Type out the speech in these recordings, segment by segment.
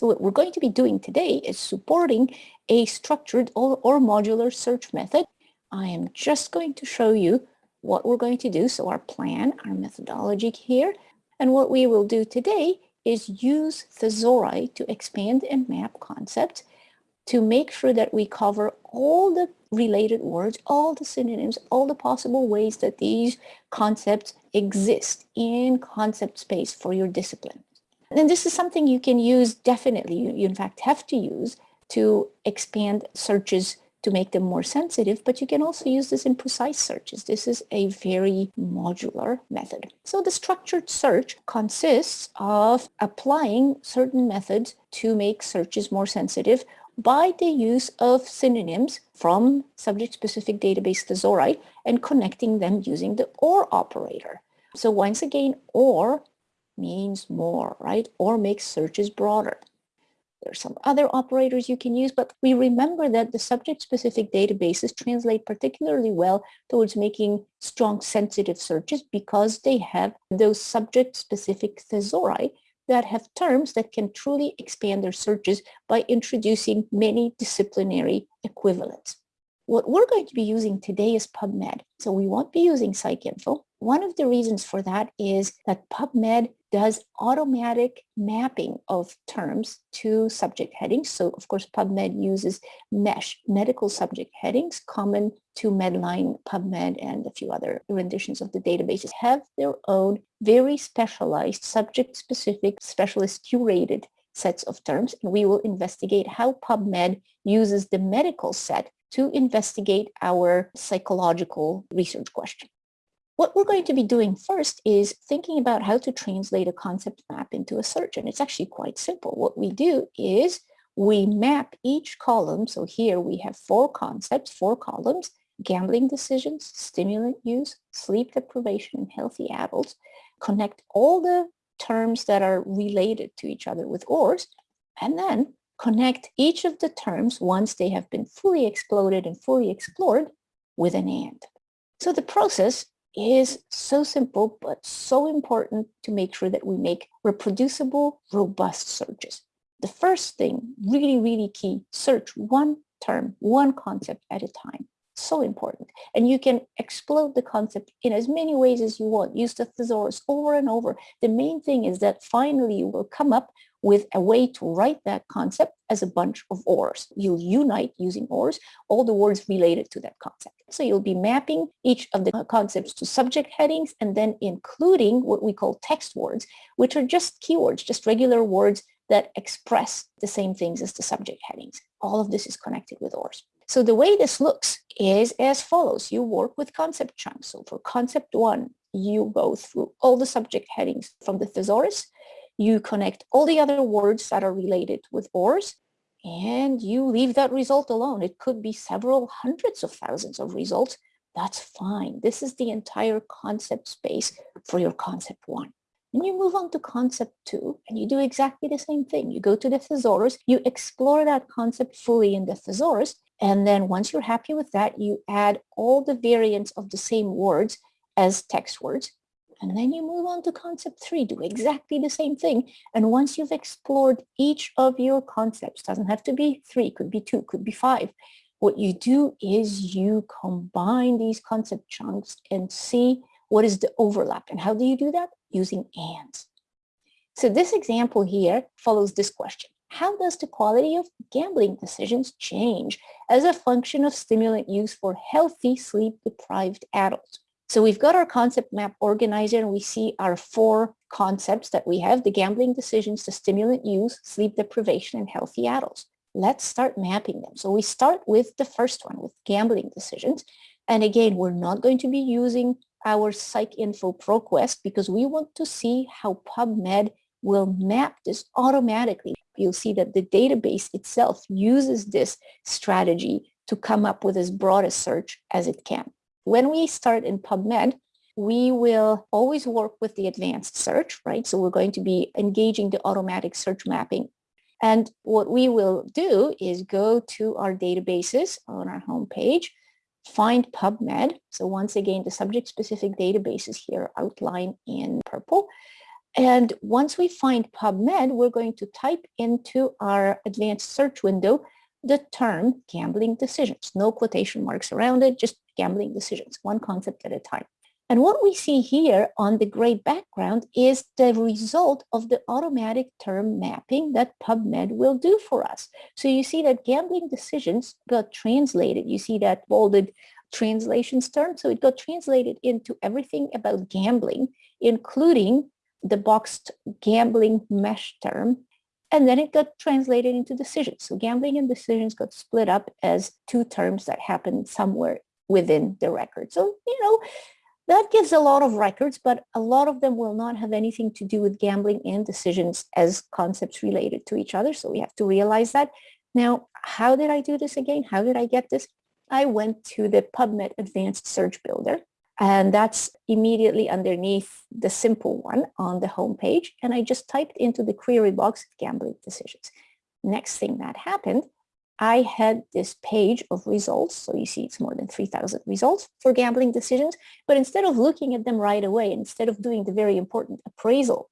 So what we're going to be doing today is supporting a structured or, or modular search method. I am just going to show you what we're going to do. So our plan, our methodology here, and what we will do today is use thesauri to expand and map concepts to make sure that we cover all the related words, all the synonyms, all the possible ways that these concepts exist in concept space for your discipline. And this is something you can use definitely, you, you in fact have to use to expand searches to make them more sensitive, but you can also use this in precise searches. This is a very modular method. So the structured search consists of applying certain methods to make searches more sensitive by the use of synonyms from subject-specific database thesauri and connecting them using the OR operator. So once again, OR means more, right? Or makes searches broader. There are some other operators you can use, but we remember that the subject-specific databases translate particularly well towards making strong sensitive searches because they have those subject-specific thesauri that have terms that can truly expand their searches by introducing many disciplinary equivalents. What we're going to be using today is PubMed. So we won't be using PsycInfo. One of the reasons for that is that PubMed does automatic mapping of terms to subject headings. So of course, PubMed uses MESH, medical subject headings, common to Medline, PubMed, and a few other renditions of the databases have their own very specialized, subject-specific, specialist curated sets of terms. And we will investigate how PubMed uses the medical set to investigate our psychological research question. What we're going to be doing first is thinking about how to translate a concept map into a search. And it's actually quite simple. What we do is we map each column. So here we have four concepts, four columns, gambling decisions, stimulant use, sleep deprivation, and healthy adults. Connect all the terms that are related to each other with ORs, and then connect each of the terms once they have been fully exploded and fully explored with an AND. So the process is so simple, but so important to make sure that we make reproducible, robust searches. The first thing, really, really key, search one term, one concept at a time. So important. And you can explode the concept in as many ways as you want. Use the thesaurus over and over. The main thing is that finally you will come up with a way to write that concept as a bunch of ORs. You'll unite using ORs, all the words related to that concept. So you'll be mapping each of the uh, concepts to subject headings and then including what we call text words, which are just keywords, just regular words that express the same things as the subject headings. All of this is connected with ORs. So the way this looks is as follows. You work with concept chunks. So for concept one, you go through all the subject headings from the thesaurus. You connect all the other words that are related with ORs and you leave that result alone. It could be several hundreds of thousands of results. That's fine. This is the entire concept space for your concept one. And you move on to concept two and you do exactly the same thing. You go to the thesaurus, you explore that concept fully in the thesaurus. And then once you're happy with that, you add all the variants of the same words as text words and then you move on to concept three, do exactly the same thing. And once you've explored each of your concepts, doesn't have to be three, could be two, could be five. What you do is you combine these concept chunks and see what is the overlap. And how do you do that? Using ANDs. So this example here follows this question. How does the quality of gambling decisions change as a function of stimulant use for healthy sleep-deprived adults? So we've got our concept map organizer and we see our four concepts that we have, the gambling decisions, the stimulant use, sleep deprivation, and healthy adults. Let's start mapping them. So we start with the first one, with gambling decisions. And again, we're not going to be using our PsycInfo ProQuest because we want to see how PubMed will map this automatically. You'll see that the database itself uses this strategy to come up with as broad a search as it can. When we start in PubMed, we will always work with the advanced search, right? So we're going to be engaging the automatic search mapping. And what we will do is go to our databases on our homepage, find PubMed. So once again, the subject-specific databases here outlined in purple. And once we find PubMed, we're going to type into our advanced search window the term gambling decisions. No quotation marks around it, just gambling decisions, one concept at a time. And what we see here on the gray background is the result of the automatic term mapping that PubMed will do for us. So you see that gambling decisions got translated. You see that bolded translations term. So it got translated into everything about gambling, including the boxed gambling mesh term. And then it got translated into decisions. So gambling and decisions got split up as two terms that happened somewhere within the record. So, you know, that gives a lot of records, but a lot of them will not have anything to do with gambling and decisions as concepts related to each other. So we have to realize that. Now, how did I do this again? How did I get this? I went to the PubMed Advanced Search Builder, and that's immediately underneath the simple one on the home page. And I just typed into the query box gambling decisions. Next thing that happened I had this page of results. So you see it's more than 3,000 results for gambling decisions. But instead of looking at them right away, instead of doing the very important appraisal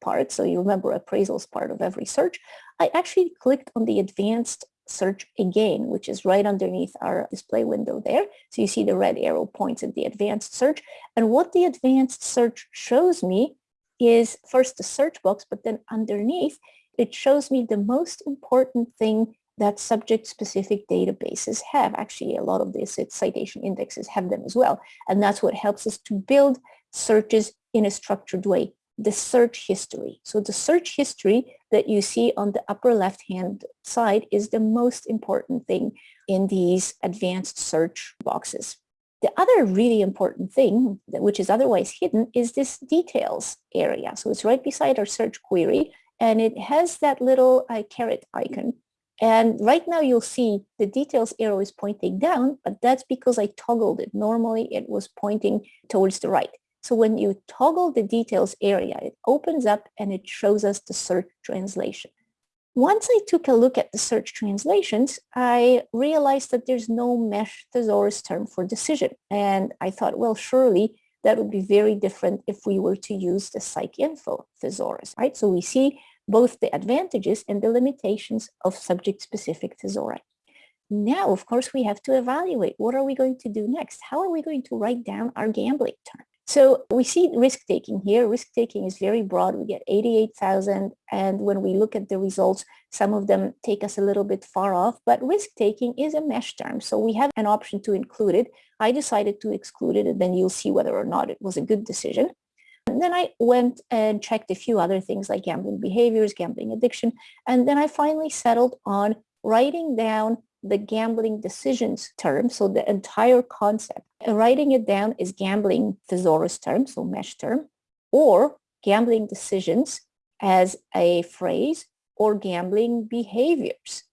part, so you remember appraisal is part of every search, I actually clicked on the advanced search again, which is right underneath our display window there. So you see the red arrow points at the advanced search. And what the advanced search shows me is first the search box, but then underneath, it shows me the most important thing that subject-specific databases have. Actually, a lot of these citation indexes have them as well. And that's what helps us to build searches in a structured way, the search history. So the search history that you see on the upper left-hand side is the most important thing in these advanced search boxes. The other really important thing, which is otherwise hidden, is this details area. So it's right beside our search query, and it has that little uh, caret icon and right now you'll see the details arrow is pointing down, but that's because I toggled it. Normally it was pointing towards the right. So when you toggle the details area, it opens up and it shows us the search translation. Once I took a look at the search translations, I realized that there's no mesh thesaurus term for decision. And I thought, well, surely that would be very different if we were to use the PsycInfo thesaurus, right? So we see both the advantages and the limitations of subject-specific thesauri. Now, of course, we have to evaluate what are we going to do next? How are we going to write down our gambling term? So we see risk-taking here. Risk-taking is very broad. We get 88,000. And when we look at the results, some of them take us a little bit far off. But risk-taking is a mesh term. So we have an option to include it. I decided to exclude it, and then you'll see whether or not it was a good decision. And then I went and checked a few other things like gambling behaviors, gambling addiction, and then I finally settled on writing down the gambling decisions term, so the entire concept. And writing it down is gambling thesaurus term, so mesh term, or gambling decisions as a phrase, or gambling behaviors.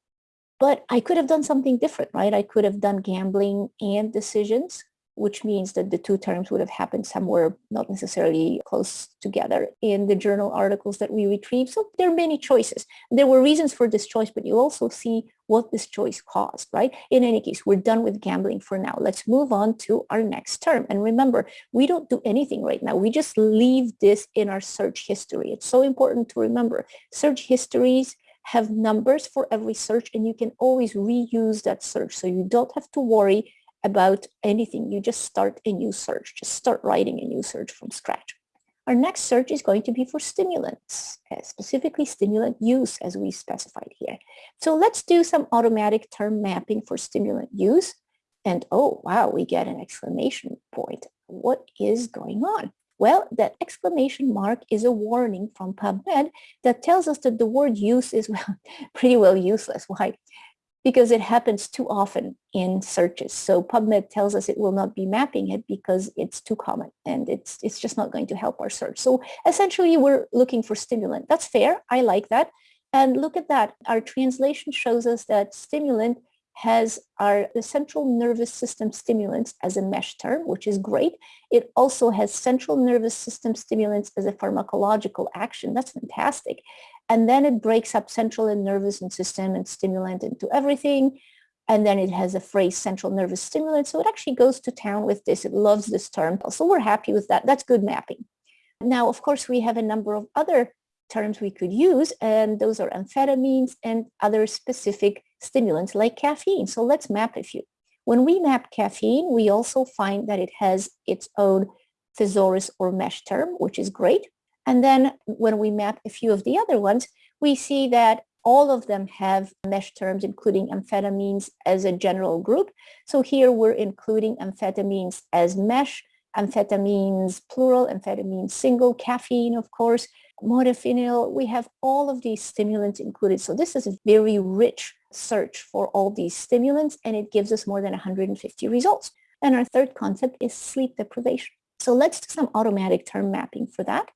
But I could have done something different, right? I could have done gambling and decisions which means that the two terms would have happened somewhere not necessarily close together in the journal articles that we retrieve. So there are many choices. There were reasons for this choice, but you also see what this choice caused, right? In any case, we're done with gambling for now. Let's move on to our next term. And remember, we don't do anything right now. We just leave this in our search history. It's so important to remember. Search histories have numbers for every search and you can always reuse that search. So you don't have to worry about anything. You just start a new search. Just start writing a new search from scratch. Our next search is going to be for stimulants, uh, specifically stimulant use as we specified here. So let's do some automatic term mapping for stimulant use. And oh, wow, we get an exclamation point. What is going on? Well, that exclamation mark is a warning from PubMed that tells us that the word use is well, pretty well useless. Why? Because it happens too often in searches. So PubMed tells us it will not be mapping it because it's too common and it's, it's just not going to help our search. So essentially we're looking for stimulant. That's fair. I like that. And look at that. Our translation shows us that stimulant has our the central nervous system stimulants as a mesh term, which is great. It also has central nervous system stimulants as a pharmacological action. That's fantastic. And then it breaks up central and nervous and system and stimulant into everything. And then it has a phrase central nervous stimulant. So it actually goes to town with this. It loves this term. So we're happy with that. That's good mapping. Now, of course, we have a number of other terms we could use, and those are amphetamines and other specific stimulants like caffeine. So let's map a few. When we map caffeine, we also find that it has its own thesaurus or mesh term, which is great. And then when we map a few of the other ones, we see that all of them have mesh terms, including amphetamines as a general group. So here we're including amphetamines as mesh, amphetamines plural, amphetamines single, caffeine, of course, modafinil. We have all of these stimulants included. So this is a very rich search for all these stimulants, and it gives us more than 150 results. And our third concept is sleep deprivation. So let's do some automatic term mapping for that.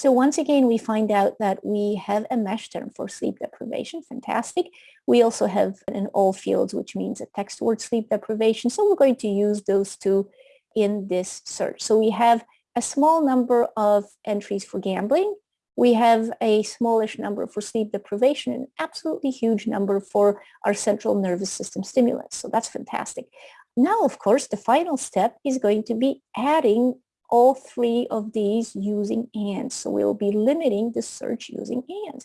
So once again, we find out that we have a mesh term for sleep deprivation. Fantastic. We also have an all fields, which means a text word sleep deprivation. So we're going to use those two in this search. So we have a small number of entries for gambling. We have a smallish number for sleep deprivation, an absolutely huge number for our central nervous system stimulants. So that's fantastic. Now, of course, the final step is going to be adding all three of these using and. So we'll be limiting the search using and.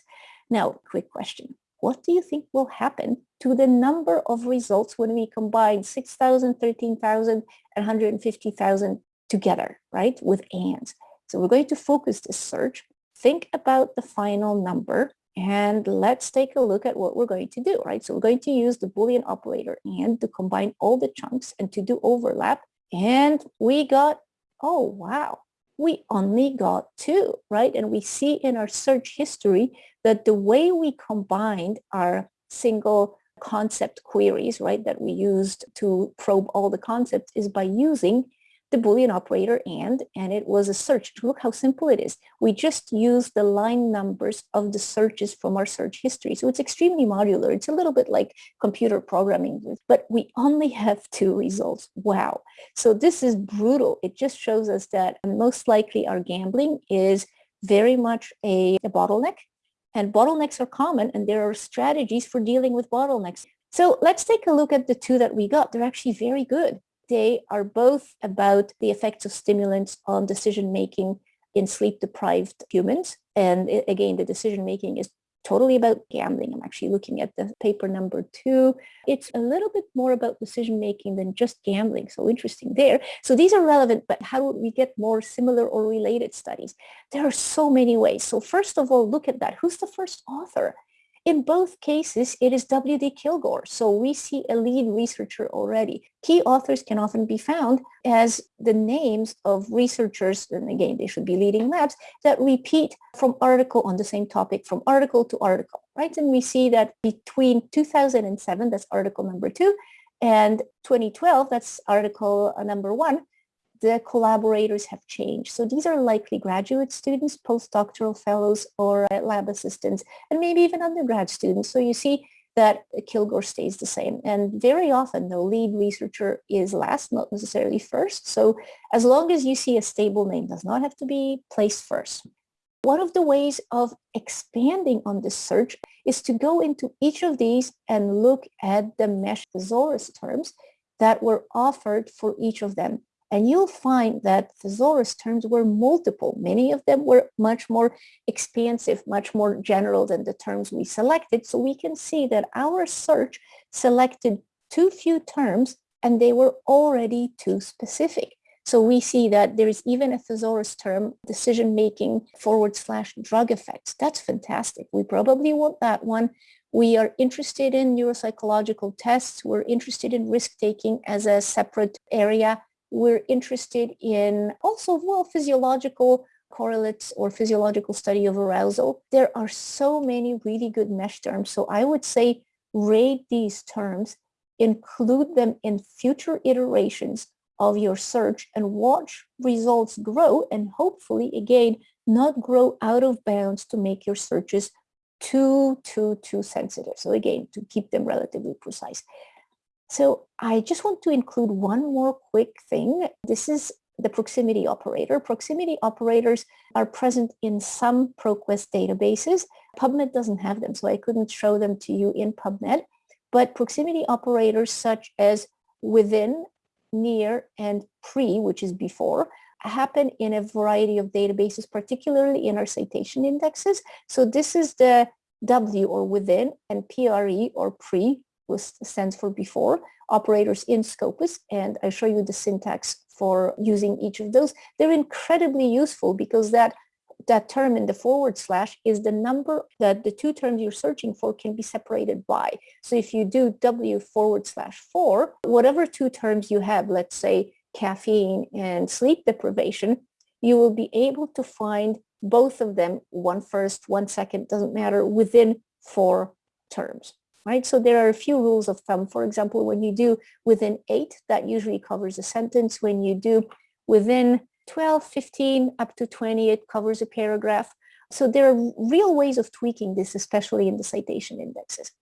Now, quick question. What do you think will happen to the number of results when we combine 6,000, 13,000, and 150,000 together, right, with and? So we're going to focus this search. Think about the final number and let's take a look at what we're going to do, right? So we're going to use the Boolean operator and to combine all the chunks and to do overlap. And we got oh, wow, we only got two, right? And we see in our search history that the way we combined our single concept queries, right, that we used to probe all the concepts is by using the Boolean operator and, and it was a search. Look how simple it is. We just use the line numbers of the searches from our search history. So it's extremely modular. It's a little bit like computer programming, but we only have two results. Wow. So this is brutal. It just shows us that most likely our gambling is very much a, a bottleneck and bottlenecks are common and there are strategies for dealing with bottlenecks. So let's take a look at the two that we got. They're actually very good. They are both about the effects of stimulants on decision-making in sleep-deprived humans. And it, again, the decision-making is totally about gambling. I'm actually looking at the paper number two. It's a little bit more about decision-making than just gambling. So interesting there. So these are relevant, but how would we get more similar or related studies? There are so many ways. So first of all, look at that. Who's the first author? In both cases, it is W.D. Killgore, so we see a lead researcher already. Key authors can often be found as the names of researchers, and again, they should be leading labs, that repeat from article on the same topic, from article to article, right? And we see that between 2007, that's article number two, and 2012, that's article uh, number one, the collaborators have changed. So these are likely graduate students, postdoctoral fellows, or uh, lab assistants, and maybe even undergrad students. So you see that Killgore stays the same. And very often the lead researcher is last, not necessarily first. So as long as you see a stable name, does not have to be placed first. One of the ways of expanding on this search is to go into each of these and look at the mesh thesaurus terms that were offered for each of them. And you'll find that thesaurus terms were multiple. Many of them were much more expansive, much more general than the terms we selected. So we can see that our search selected too few terms and they were already too specific. So we see that there is even a thesaurus term, decision-making forward slash drug effects. That's fantastic. We probably want that one. We are interested in neuropsychological tests. We're interested in risk-taking as a separate area. We're interested in also, well, physiological correlates or physiological study of arousal. There are so many really good mesh terms. So I would say rate these terms, include them in future iterations of your search and watch results grow and hopefully, again, not grow out of bounds to make your searches too, too, too sensitive. So again, to keep them relatively precise. So I just want to include one more quick thing. This is the proximity operator. Proximity operators are present in some ProQuest databases. PubMed doesn't have them, so I couldn't show them to you in PubMed. But proximity operators such as within, near, and pre, which is before, happen in a variety of databases, particularly in our citation indexes. So this is the W or within and PRE or pre, which stands for before, operators in Scopus. And I show you the syntax for using each of those. They're incredibly useful because that that term in the forward slash is the number that the two terms you're searching for can be separated by. So if you do W forward slash four, whatever two terms you have, let's say caffeine and sleep deprivation, you will be able to find both of them, one first, one second, doesn't matter, within four terms, right? So there are a few rules of thumb. For example, when you do within eight, that usually covers a sentence. When you do within 12, 15, up to 20, it covers a paragraph. So there are real ways of tweaking this, especially in the citation indexes.